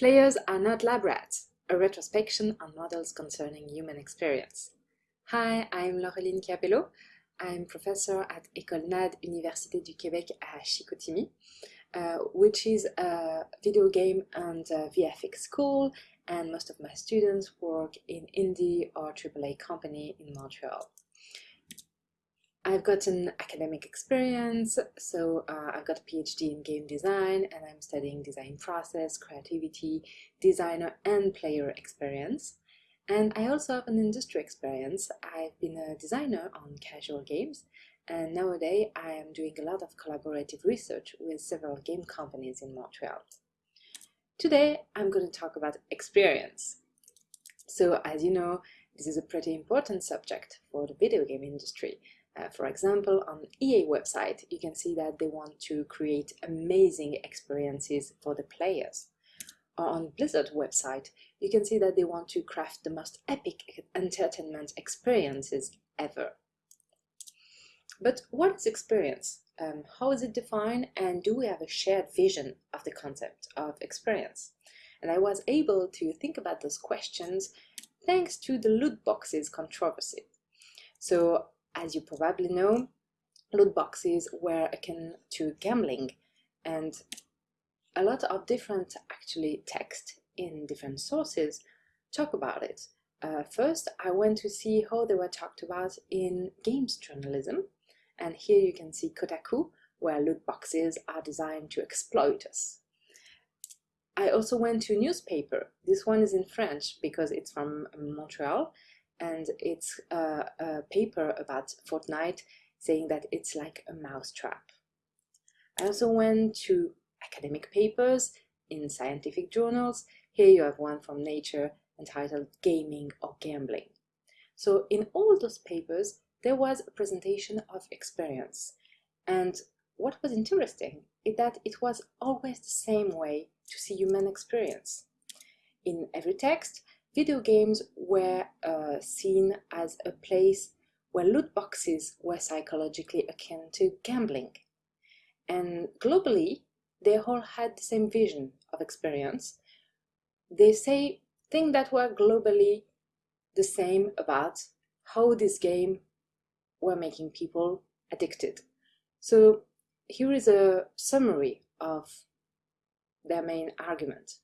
Players are not lab rats, a retrospection on models concerning human experience. Hi, I'm Laureline Chiapello. I'm professor at École NAD Université du Québec à Chicoutimi, uh, which is a video game and VFX school, and most of my students work in indie or AAA company in Montreal. I've got an academic experience, so uh, I've got a PhD in game design and I'm studying design process, creativity, designer and player experience. And I also have an industry experience. I've been a designer on casual games and nowadays I am doing a lot of collaborative research with several game companies in Montreal. Today I'm going to talk about experience. So as you know, this is a pretty important subject for the video game industry uh, for example, on EA website, you can see that they want to create amazing experiences for the players. Or on Blizzard website, you can see that they want to craft the most epic entertainment experiences ever. But what is experience? Um, how is it defined and do we have a shared vision of the concept of experience? And I was able to think about those questions thanks to the loot boxes controversy. So as you probably know, loot boxes were akin to gambling and a lot of different actually text in different sources talk about it. Uh, first, I went to see how they were talked about in games journalism, and here you can see Kotaku, where loot boxes are designed to exploit us. I also went to a newspaper. This one is in French because it's from Montreal, and it's a, a paper about Fortnite saying that it's like a mousetrap. I also went to academic papers in scientific journals. Here you have one from Nature entitled Gaming or Gambling. So in all those papers, there was a presentation of experience. And what was interesting is that it was always the same way to see human experience. In every text, Video games were uh, seen as a place where loot boxes were psychologically akin to gambling. And globally, they all had the same vision of experience. They say things that were globally the same about how this game were making people addicted. So here is a summary of their main argument.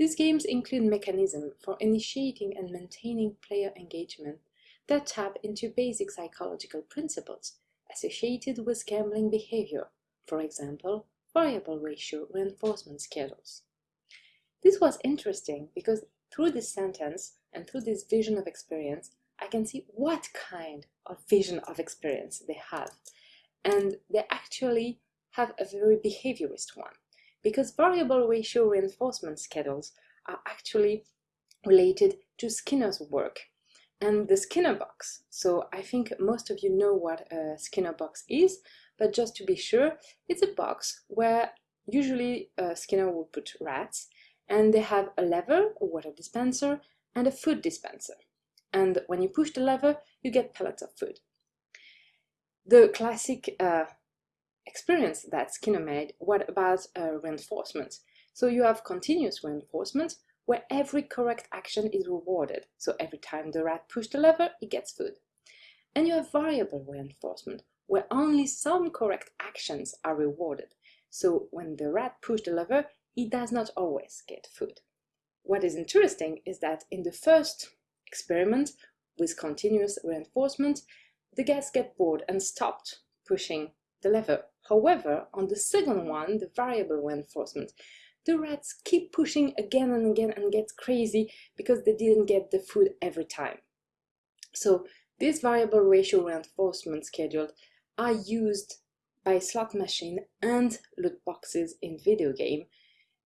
These games include mechanisms for initiating and maintaining player engagement that tap into basic psychological principles associated with gambling behavior, for example, variable ratio reinforcement schedules. This was interesting because through this sentence and through this vision of experience, I can see what kind of vision of experience they have. And they actually have a very behaviorist one because variable ratio reinforcement schedules are actually related to Skinner's work and the Skinner box. So I think most of you know what a Skinner box is, but just to be sure, it's a box where usually uh, Skinner will put rats and they have a lever, a water dispenser, and a food dispenser. And when you push the lever, you get pellets of food. The classic uh, experience that Skinner made, what about uh, reinforcement? So you have continuous reinforcement where every correct action is rewarded. So every time the rat pushes the lever, it gets food. And you have variable reinforcement where only some correct actions are rewarded. So when the rat pushes the lever, it does not always get food. What is interesting is that in the first experiment with continuous reinforcement, the guests get bored and stopped pushing the lever. However, on the second one, the variable reinforcement, the rats keep pushing again and again and get crazy because they didn't get the food every time. So these variable ratio reinforcement schedules are used by slot machine and loot boxes in video game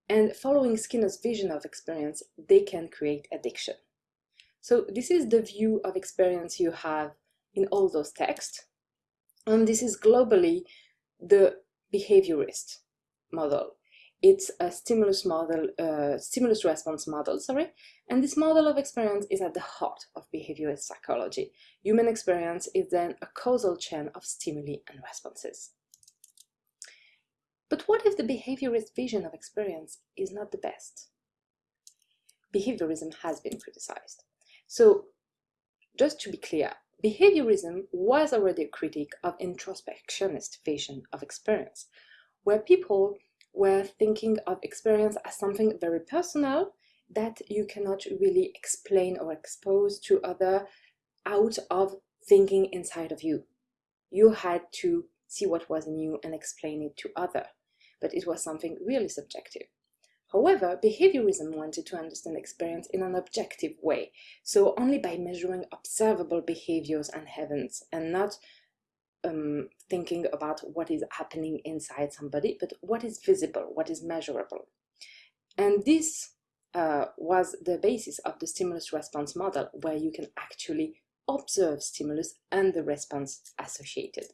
and following Skinner's vision of experience, they can create addiction. So this is the view of experience you have in all those texts and this is globally the behaviorist model. It's a stimulus model, uh, stimulus response model, sorry, and this model of experience is at the heart of behaviorist psychology. Human experience is then a causal chain of stimuli and responses. But what if the behaviorist vision of experience is not the best? behaviorism has been criticized. So just to be clear, behaviorism was already a critique of introspectionist vision of experience, where people were thinking of experience as something very personal that you cannot really explain or expose to other out of thinking inside of you. You had to see what was new and explain it to other, but it was something really subjective. However, behaviorism wanted to understand experience in an objective way, so only by measuring observable behaviors and events, and not um, thinking about what is happening inside somebody, but what is visible, what is measurable. And this uh, was the basis of the stimulus response model, where you can actually observe stimulus and the response associated.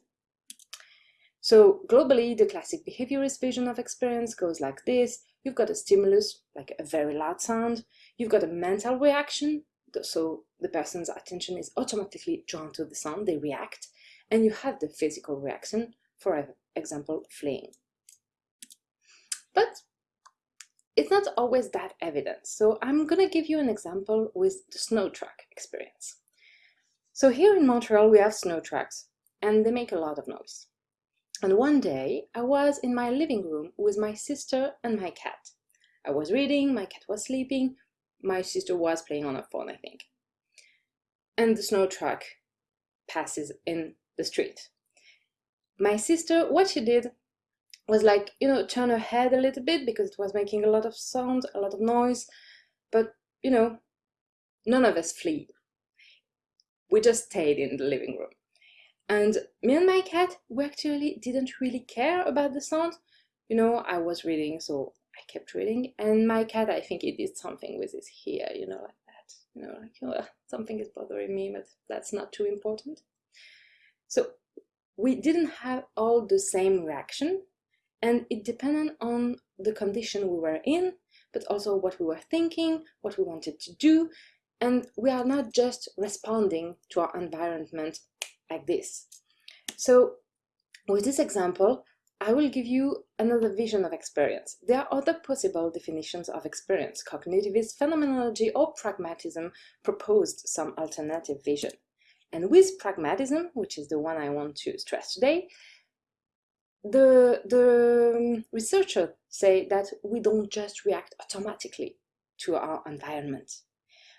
So globally, the classic behaviorist vision of experience goes like this. You've got a stimulus, like a very loud sound. You've got a mental reaction, so the person's attention is automatically drawn to the sound, they react. And you have the physical reaction, for example, fleeing. But it's not always that evident, so I'm gonna give you an example with the snow truck experience. So here in Montreal we have snow trucks, and they make a lot of noise. And one day, I was in my living room with my sister and my cat. I was reading, my cat was sleeping, my sister was playing on her phone, I think. And the snow truck passes in the street. My sister, what she did was like, you know, turn her head a little bit because it was making a lot of sound, a lot of noise. But, you know, none of us flee. We just stayed in the living room. And me and my cat, we actually didn't really care about the sound. You know, I was reading, so I kept reading. And my cat, I think it did something with his hair, you know, like that. You know, like, oh, ah, something is bothering me, but that's not too important. So we didn't have all the same reaction, and it depended on the condition we were in, but also what we were thinking, what we wanted to do, and we are not just responding to our environment like this. So with this example, I will give you another vision of experience. There are other possible definitions of experience. Cognitivist phenomenology or pragmatism proposed some alternative vision. And with pragmatism, which is the one I want to stress today, the, the um, researchers say that we don't just react automatically to our environment.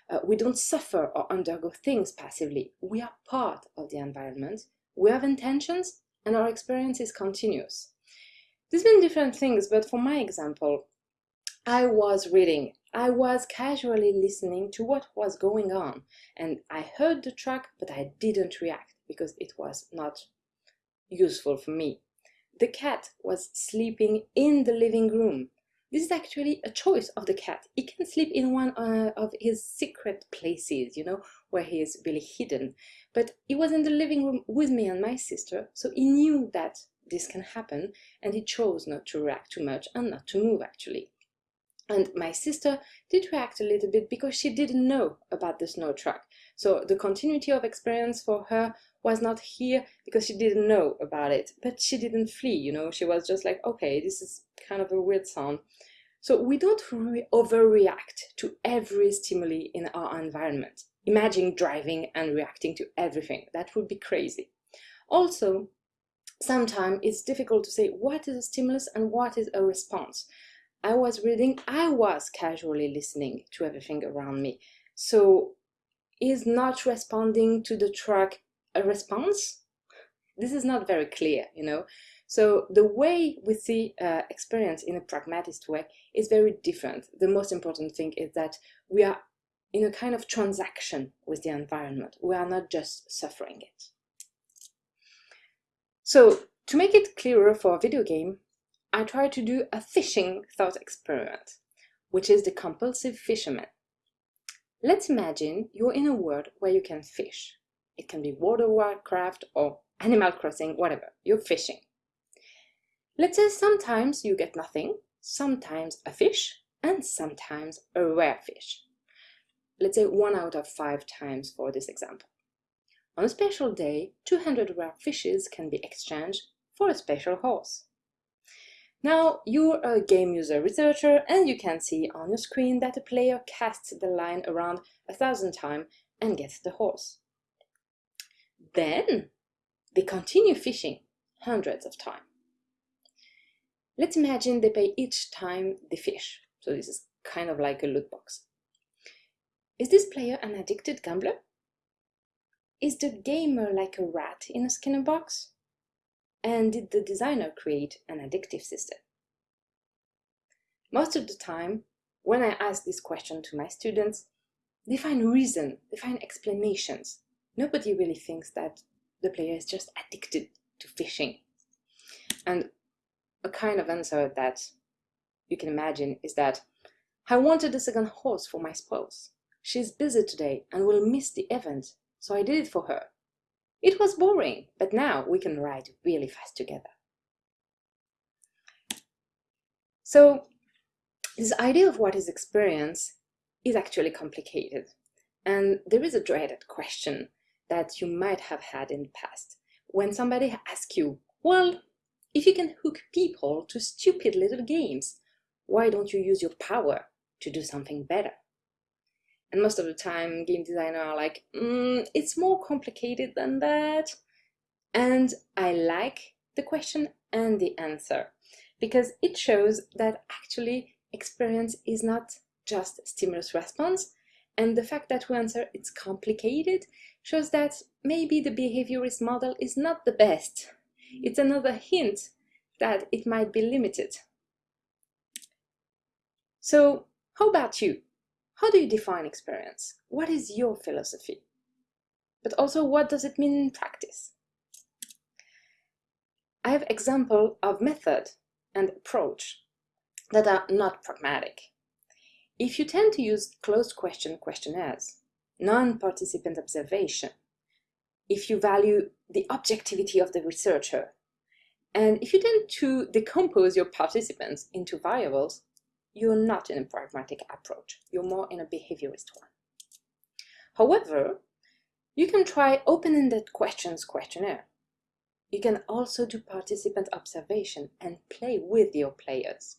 Uh, we don't suffer or undergo things passively. We are part of the environment. We have intentions and our experience is continuous. There's been different things, but for my example, I was reading. I was casually listening to what was going on and I heard the track, but I didn't react because it was not useful for me. The cat was sleeping in the living room this is actually a choice of the cat. He can sleep in one uh, of his secret places, you know, where he is really hidden. But he was in the living room with me and my sister, so he knew that this can happen, and he chose not to react too much and not to move actually. And my sister did react a little bit because she didn't know about the snow truck. So the continuity of experience for her was not here because she didn't know about it. But she didn't flee, you know, she was just like, okay, this is kind of a weird sound. So we don't re overreact to every stimuli in our environment. Imagine driving and reacting to everything. That would be crazy. Also, sometimes it's difficult to say what is a stimulus and what is a response. I was reading, I was casually listening to everything around me. So is not responding to the track a response? This is not very clear, you know. So the way we see uh, experience in a pragmatist way is very different. The most important thing is that we are in a kind of transaction with the environment. We are not just suffering it. So to make it clearer for a video game, I try to do a fishing thought experiment, which is the compulsive fisherman. Let's imagine you're in a world where you can fish. It can be of Warcraft or Animal Crossing, whatever, you're fishing. Let's say sometimes you get nothing, sometimes a fish, and sometimes a rare fish. Let's say one out of five times for this example. On a special day, 200 rare fishes can be exchanged for a special horse. Now you're a game user researcher and you can see on your screen that a player casts the line around a thousand times and gets the horse. Then they continue fishing hundreds of times. Let's imagine they pay each time they fish. So this is kind of like a loot box. Is this player an addicted gambler? Is the gamer like a rat in a Skinner box? And did the designer create an addictive system? Most of the time, when I ask this question to my students, they find reason, they find explanations. Nobody really thinks that the player is just addicted to fishing. And a kind of answer that you can imagine is that I wanted a second horse for my spouse. She's busy today and will miss the event, so I did it for her. It was boring, but now we can ride really fast together. So this idea of what is experience is actually complicated. And there is a dreaded question that you might have had in the past. When somebody asks you, well, if you can hook people to stupid little games, why don't you use your power to do something better? And most of the time, game designers are like, mm, it's more complicated than that. And I like the question and the answer because it shows that actually experience is not just stimulus response. And the fact that we answer it's complicated shows that maybe the behaviorist model is not the best. It's another hint that it might be limited. So how about you? How do you define experience? What is your philosophy? But also, what does it mean in practice? I have example of method and approach that are not pragmatic. If you tend to use closed question questionnaires, non-participant observation, if you value the objectivity of the researcher, and if you tend to decompose your participants into variables, you're not in a pragmatic approach. You're more in a behaviorist one. However, you can try open-ended questions questionnaire. You can also do participant observation and play with your players.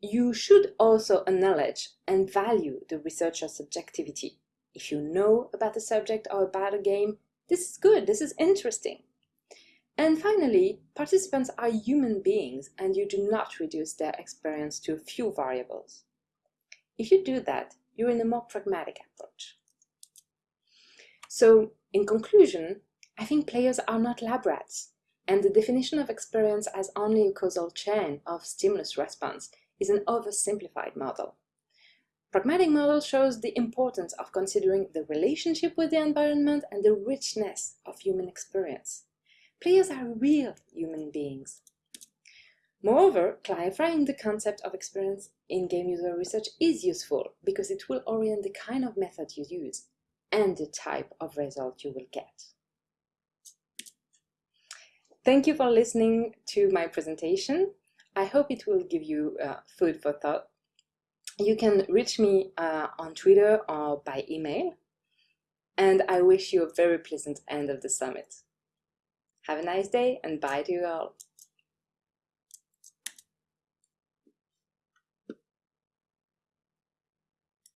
You should also acknowledge and value the researcher's subjectivity. If you know about the subject or about a game, this is good, this is interesting. And finally, participants are human beings and you do not reduce their experience to a few variables. If you do that, you're in a more pragmatic approach. So, in conclusion, I think players are not lab rats, and the definition of experience as only a causal chain of stimulus response is an oversimplified model. Pragmatic model shows the importance of considering the relationship with the environment and the richness of human experience. Players are real human beings. Moreover, clarifying the concept of experience in game user research is useful because it will orient the kind of method you use and the type of result you will get. Thank you for listening to my presentation. I hope it will give you uh, food for thought. You can reach me uh, on Twitter or by email. And I wish you a very pleasant end of the summit. Have a nice day and bye to you all.